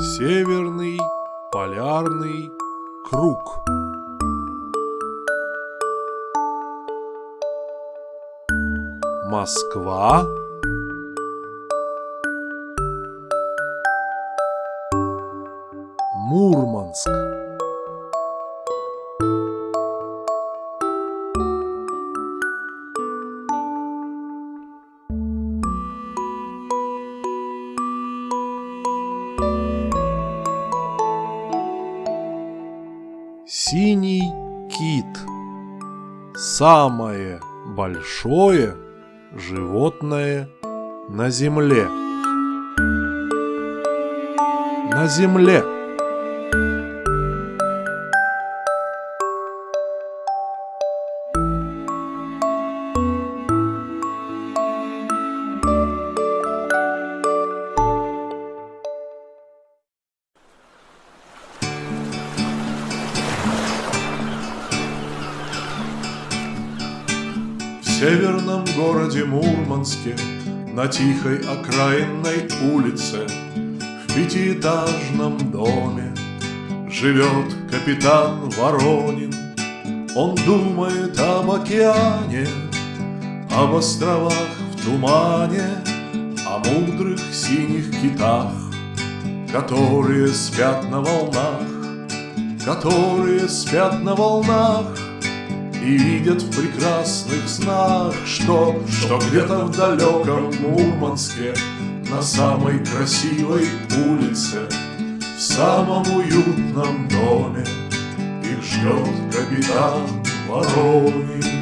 Северный полярный круг. Москва. Мурманск. Синий кит. Самое большое животное на земле. На земле. Северном городе Мурманске На тихой окраинной улице В пятиэтажном доме Живет капитан Воронин. Он думает об океане Об островах в тумане О мудрых синих китах Которые спят на волнах Которые спят на волнах и видят в прекрасных снах, что, что где-то в далеком Мурманске На самой красивой улице В самом уютном доме Их ждет капитан Воронин